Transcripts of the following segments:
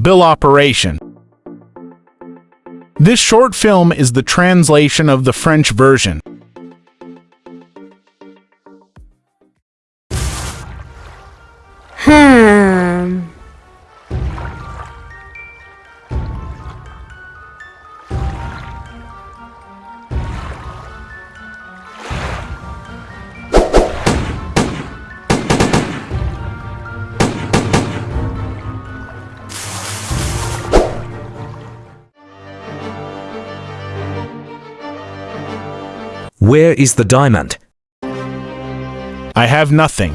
Bill Operation. This short film is the translation of the French version. Where is the diamond? I have nothing.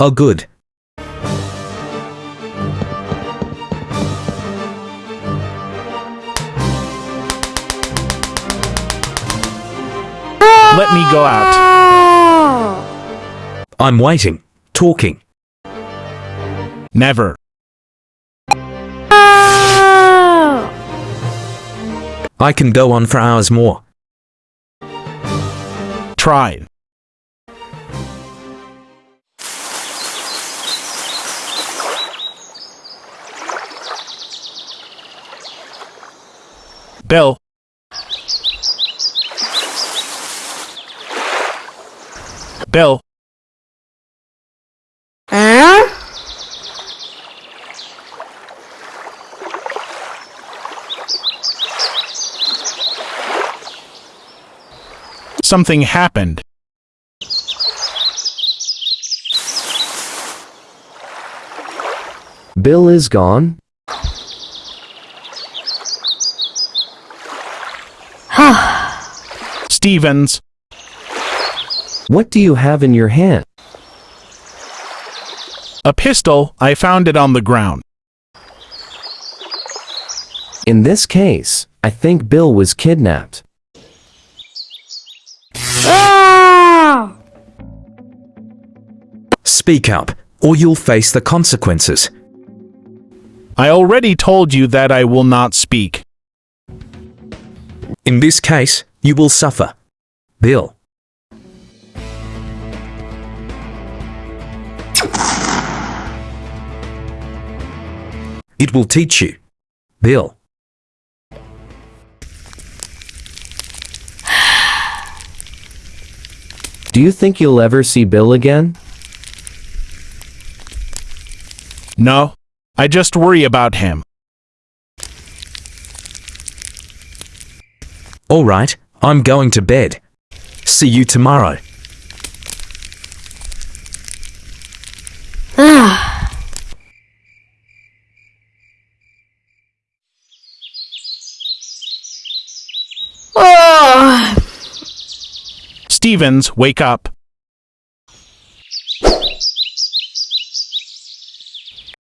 Oh good. Let me go out. I'm waiting. Talking. Never. I can go on for hours more. Tried. Bill. Bill. Something happened. Bill is gone? Stevens. What do you have in your hand? A pistol. I found it on the ground. In this case, I think Bill was kidnapped. Speak up, or you'll face the consequences. I already told you that I will not speak. In this case, you will suffer. Bill. It will teach you. Bill. Do you think you'll ever see Bill again? No. I just worry about him. All right, I'm going to bed. See you tomorrow. Oh. Stevens, wake up.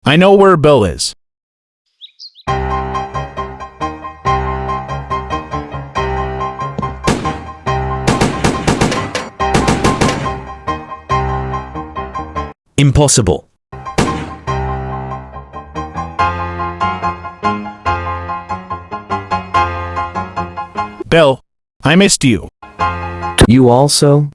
I know where Bill is. Impossible. Bill, I missed you. You also?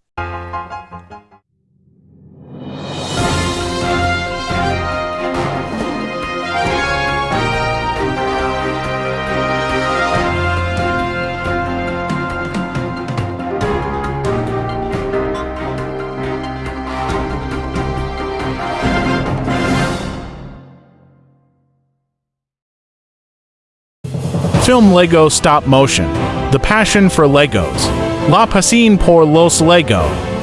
Film Lego Stop Motion. The Passion for Legos. La Pasión por los Lego.